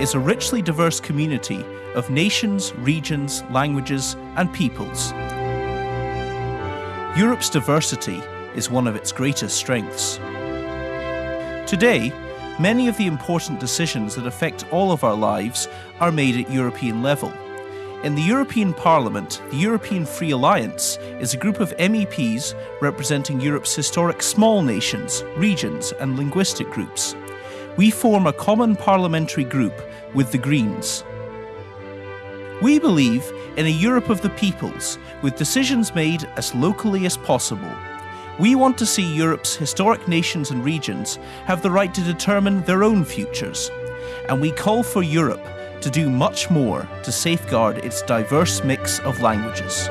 is a richly diverse community of nations, regions, languages, and peoples. Europe's diversity is one of its greatest strengths. Today, many of the important decisions that affect all of our lives are made at European level. In the European Parliament, the European Free Alliance is a group of MEPs representing Europe's historic small nations, regions, and linguistic groups. We form a common parliamentary group with the Greens. We believe in a Europe of the peoples, with decisions made as locally as possible. We want to see Europe's historic nations and regions have the right to determine their own futures. And we call for Europe to do much more to safeguard its diverse mix of languages.